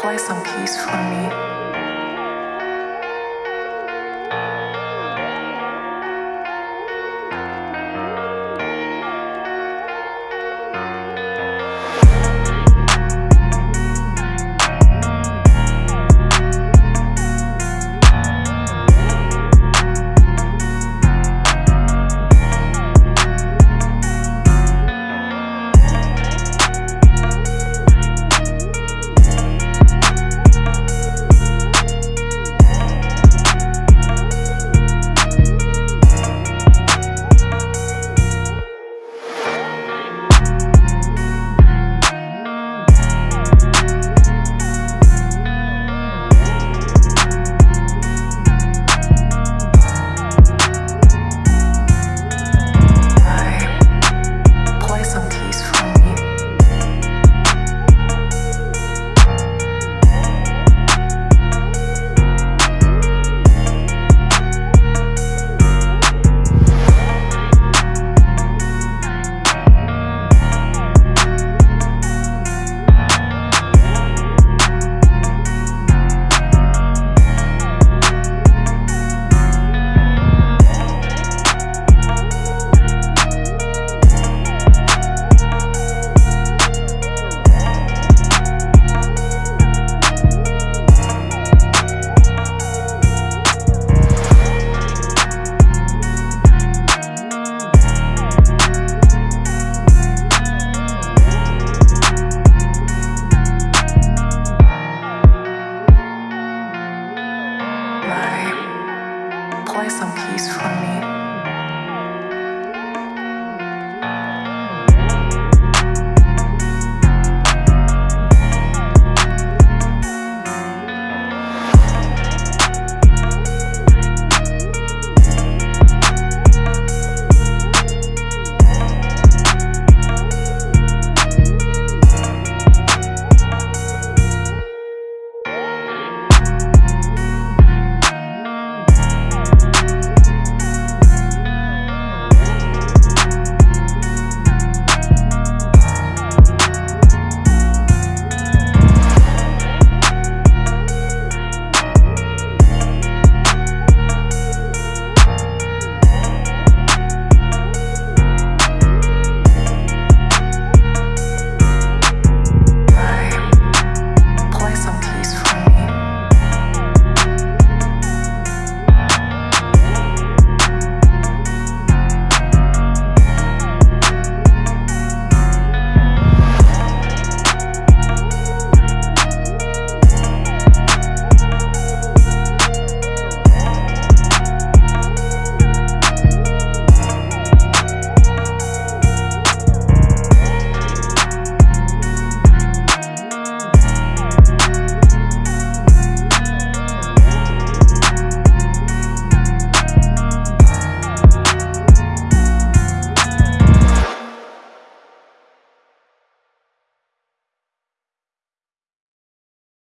play some keys for me.